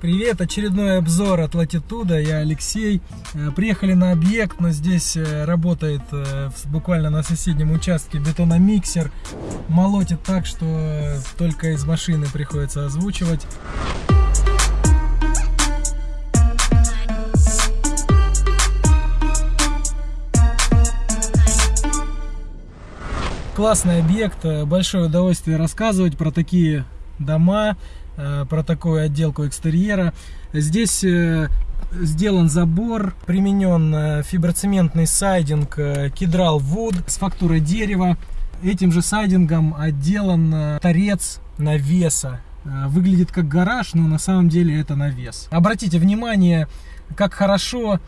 Привет, очередной обзор от Latitude, я Алексей. Э, Приехали на объект, но здесь э, работает э, буквально на соседнем участке бетономиксер. Молотит так, что только из машины приходится озвучивать. Классный объект, большое удовольствие рассказывать про такие дома, э, про такую отделку экстерьера. Здесь э, сделан забор, применен э, фиброцементный сайдинг Кедрал Wood с фактурой дерева. Этим же сайдингом отделан торец навеса. Выглядит как гараж, но на самом деле это навес. Обратите внимание, как хорошо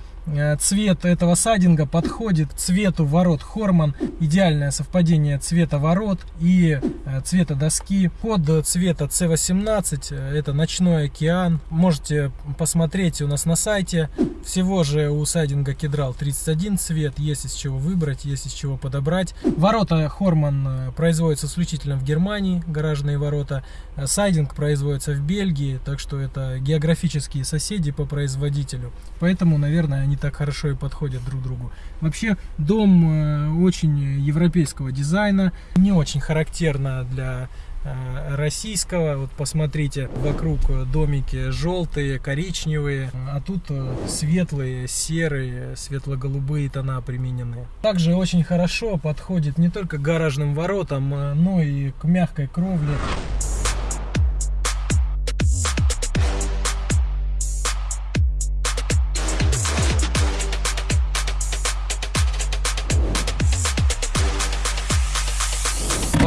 цвет этого сайдинга подходит цвету ворот Хорман. Идеальное совпадение цвета ворот и э, цвета доски. Код цвета C18 э, это ночной океан. Можете посмотреть у нас на сайте. Всего же у сайдинга Кедрал 31 цвет. Есть из чего выбрать, есть из чего подобрать. Ворота Хорман э, производятся исключительно в Германии, гаражные ворота. Э, Сайдинг производится в Бельгии, так что это географические соседи по производителю. Поэтому, наверное, они так хорошо и подходят друг другу. Вообще, дом э, очень европейского дизайна, не очень характерно для э, российского. Вот посмотрите, вокруг домики желтые, коричневые, а тут э, светлые, серые, светло-голубые тона применены. Также очень хорошо подходит не только к гаражным воротам, но и к мягкой кровле.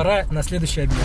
Пора на следующий объект.